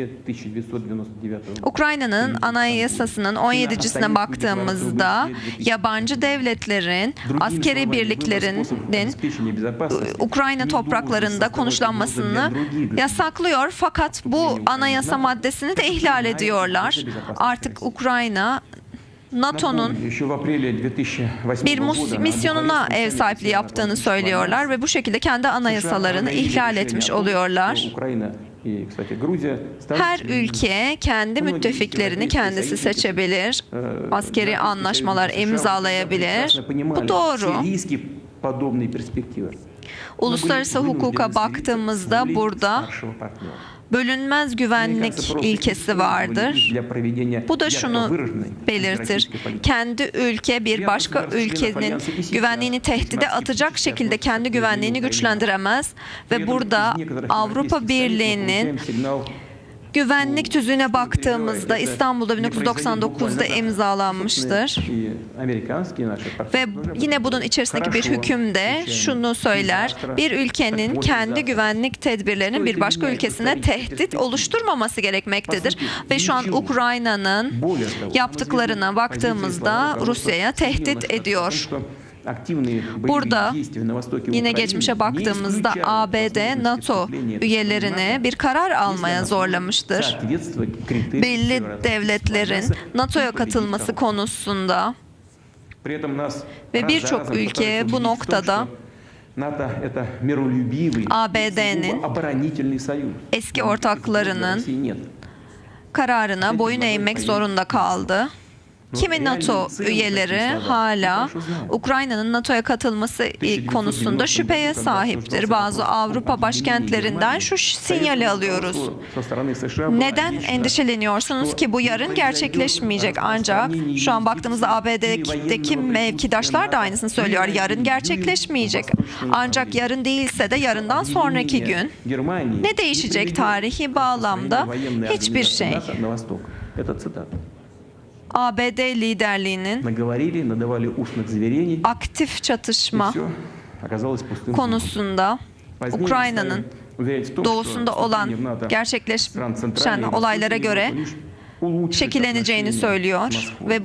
1999 Ukrayna'nın anayasasının 17'cisine baktığımızda yabancı devletlerin askeri birliklerinin Ukrayna topraklarında konuşlanmasını yasaklıyor fakat bu anayasa maddesini de ihlal ediyorlar. Artık Ukrayna NATO'nun bir misyonuna ev sahipliği yaptığını söylüyorlar ve bu şekilde kendi anayasalarını ihlal etmiş oluyorlar. Her ülke kendi müttefiklerini kendisi seçebilir, askeri anlaşmalar imzalayabilir. Bu doğru. Uluslararası hukuka baktığımızda burada bölünmez güvenlik ilkesi vardır. Bu da şunu belirtir. Kendi ülke bir başka ülkenin güvenliğini tehdide atacak şekilde kendi güvenliğini güçlendiremez ve burada Avrupa Birliği'nin güvenlik tüzüğüne baktığımızda İstanbul'da 1999'da imzalanmıştır. Ve yine bunun içerisindeki bir hüküm de şunu söyler. Bir ülkenin kendi güvenlik tedbirlerinin bir başka ülkesine tehdit oluşturmaması gerekmektedir. Ve şu an Ukrayna'nın yaptıklarına baktığımızda Rusya'ya tehdit ediyor. Burada yine geçmişe baktığımızda ABD NATO üyelerini bir karar almaya zorlamıştır. Belli devletlerin NATO'ya katılması konusunda. Ve birçok ülke bu noktada ABD'nin eski ortaklarının kararına boyun eğmek zorunda kaldı. Kimi NATO üyeleri hala Ukrayna'nın NATO'ya katılması konusunda şüpheye sahiptir. Bazı Avrupa başkentlerinden şu sinyali alıyoruz. Neden endişeleniyorsunuz ki bu yarın gerçekleşmeyecek? Ancak şu an baktığımızda ABD'deki mevkidaşlar da aynısını söylüyor. Yarın gerçekleşmeyecek. Ancak yarın değilse de yarından sonraki gün ne değişecek tarihi bağlamda? Hiçbir şey. ABD liderliğinin aktif çatışma konusunda Ukrayna'nın doğusunda olan gerçekleşen olaylara göre şekilleneceğini söylüyor ve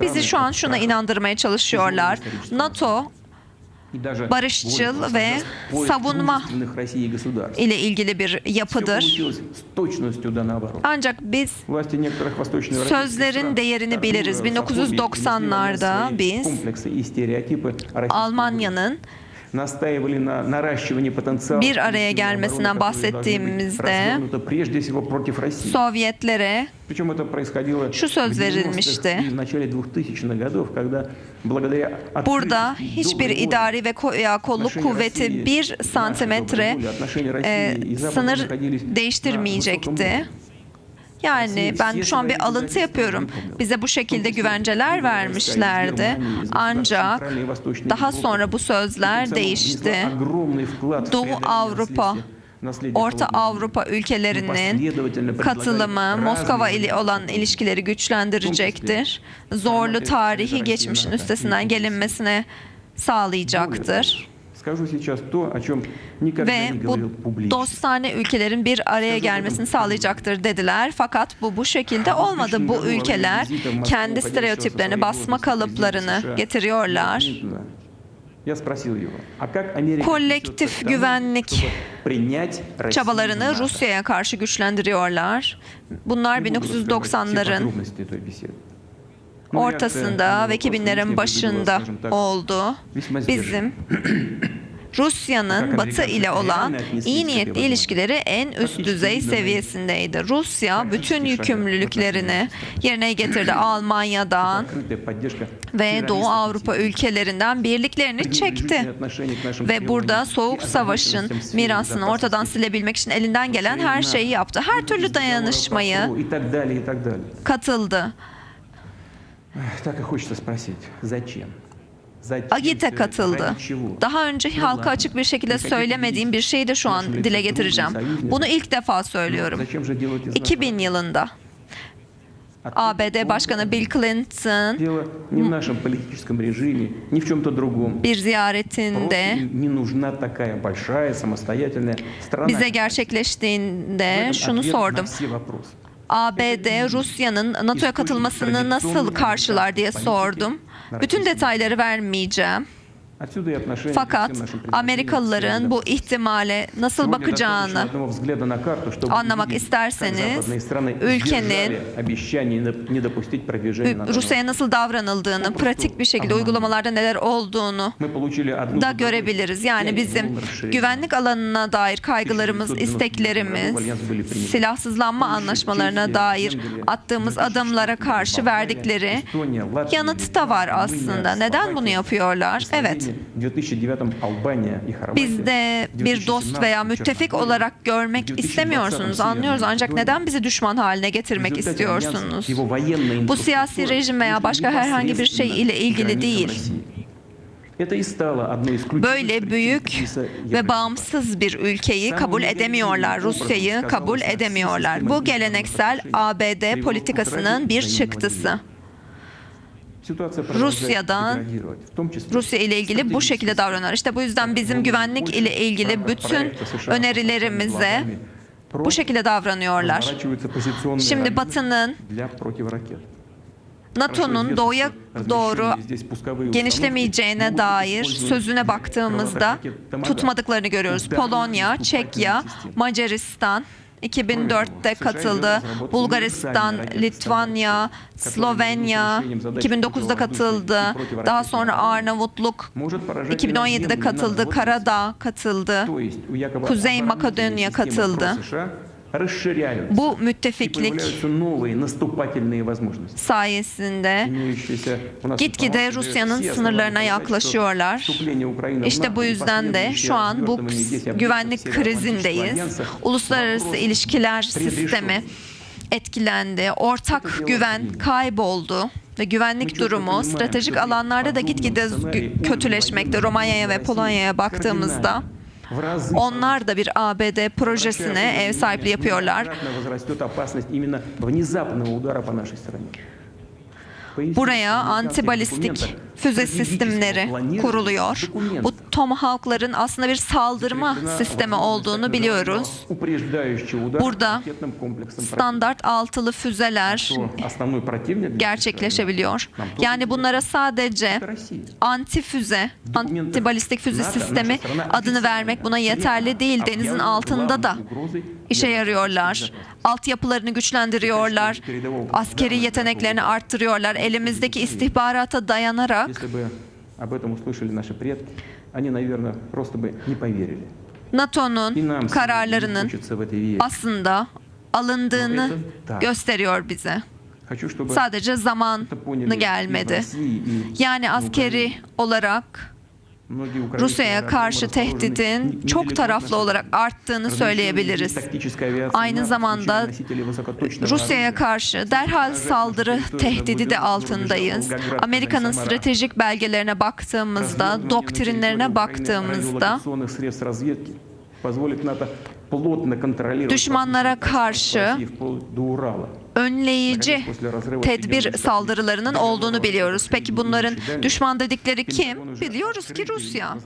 bizi şu an şuna inandırmaya çalışıyorlar. NATO barışçıl ve savunma ile ilgili bir yapıdır. Ancak biz sözlerin değerini biliriz. 1990'larda biz Almanya'nın bir araya gelmesinden bahsettiğimizde Sovyetlere şu söz verilmişti. Burada hiçbir idari ve kolluk kuvveti bir santimetre e, sınır değiştirmeyecekti. Yani ben şu an bir alıntı yapıyorum. Bize bu şekilde güvenceler vermişlerdi. Ancak daha sonra bu sözler değişti. Doğu Avrupa Orta Avrupa ülkelerinin katılımı Moskova ile olan ilişkileri güçlendirecektir. Zorlu tarihi geçmişin üstesinden gelinmesine sağlayacaktır. Ve bu dostane ülkelerin bir araya gelmesini sağlayacaktır dediler. Fakat bu bu şekilde olmadı. Bu ülkeler kendi stereotiplerini, basma kalıplarını getiriyorlar. Kolektif güvenlik çabalarını Rusya'ya karşı güçlendiriyorlar. Bunlar 1990'ların ortasında ve 2000'lerin başında oldu. Bizim Rusya'nın Batı ile olan iyi niyetli ilişkileri en üst düzey seviyesindeydi. Rusya bütün yükümlülüklerini yerine getirdi. Almanya'dan ve Doğu Avrupa ülkelerinden birliklerini çekti. Ve burada Soğuk Savaş'ın mirasını ortadan silebilmek için elinden gelen her şeyi yaptı. Her türlü dayanışmayı katıldı. Так и хочется sпросить, зачем? Agit'e katıldı. Daha önce halka açık bir şekilde söylemediğim bir şeyi de şu an dile getireceğim. Bunu ilk defa söylüyorum. 2000 yılında. ABD Başkanı Bill Clinton bir ziyaretinde bize gerçekleştiğinde şunu sordum. ABD Rusya'nın NATO'ya katılmasını nasıl karşılar diye sordum. Bütün detayları vermeyeceğim. Fakat Amerikalıların bu ihtimale nasıl bakacağını anlamak isterseniz ülkenin Rusya'ya nasıl davranıldığını, pratik bir şekilde uygulamalarda neler olduğunu da görebiliriz. Yani bizim güvenlik alanına dair kaygılarımız, isteklerimiz, silahsızlanma anlaşmalarına dair attığımız adımlara karşı verdikleri yanıt da var aslında. Neden bunu yapıyorlar? Evet. Biz de bir dost veya müttefik olarak görmek istemiyorsunuz, anlıyoruz. Ancak neden bizi düşman haline getirmek istiyorsunuz? Bu siyasi rejim veya başka herhangi bir şey ile ilgili değil. Böyle büyük ve bağımsız bir ülkeyi kabul edemiyorlar, Rusya'yı kabul edemiyorlar. Bu geleneksel ABD politikasının bir çıktısı. Rusya'dan Rusya ile ilgili bu şekilde davranıyorlar. İşte bu yüzden bizim güvenlik ile ilgili bütün önerilerimize bu şekilde davranıyorlar. Şimdi Batı'nın NATO'nun doğuya doğru genişlemeyeceğine dair sözüne baktığımızda tutmadıklarını görüyoruz. Polonya, Çekya, Macaristan 2004'te katıldı. Bulgaristan, Litvanya, Slovenya 2009'da katıldı. Daha sonra Arnavutluk 2017'de katıldı. Karadağ katıldı. Kuzey Makedonya katıldı. Bu müttefiklik sayesinde gitgide Rusya'nın sınırlarına yaklaşıyorlar. İşte bu yüzden de şu an bu güvenlik krizindeyiz. Uluslararası ilişkiler sistemi etkilendi. Ortak güven kayboldu ve güvenlik durumu stratejik alanlarda da gitgide kötüleşmekte. Romanya'ya ve Polonya'ya baktığımızda onlar da bir ABD projesine ev sahipliği yapıyorlar. Buraya antibalistik füze sistemleri kuruluyor. Bu Tomahawk'ların aslında bir saldırma sistemi olduğunu biliyoruz. Burada standart altılı füzeler gerçekleşebiliyor. Yani bunlara sadece antifüze, antibalistik füze sistemi adını vermek buna yeterli değil. Denizin altında da işe yarıyorlar. Altyapılarını güçlendiriyorlar. Askeri yeteneklerini arttırıyorlar. Elimizdeki istihbarata dayanarak NATO'nun kararlarının aslında alındığını gösteriyor bize. Sadece zamanı gelmedi. Yani askeri olarak Rusya'ya karşı tehdidin çok taraflı olarak arttığını söyleyebiliriz. Aynı zamanda Rusya'ya karşı derhal saldırı tehdidi de altındayız. Amerika'nın stratejik belgelerine baktığımızda, doktrinlerine baktığımızda düşmanlara karşı önleyici tedbir saldırılarının olduğunu biliyoruz. Peki bunların düşman dedikleri kim? Biliyoruz ki Rusya.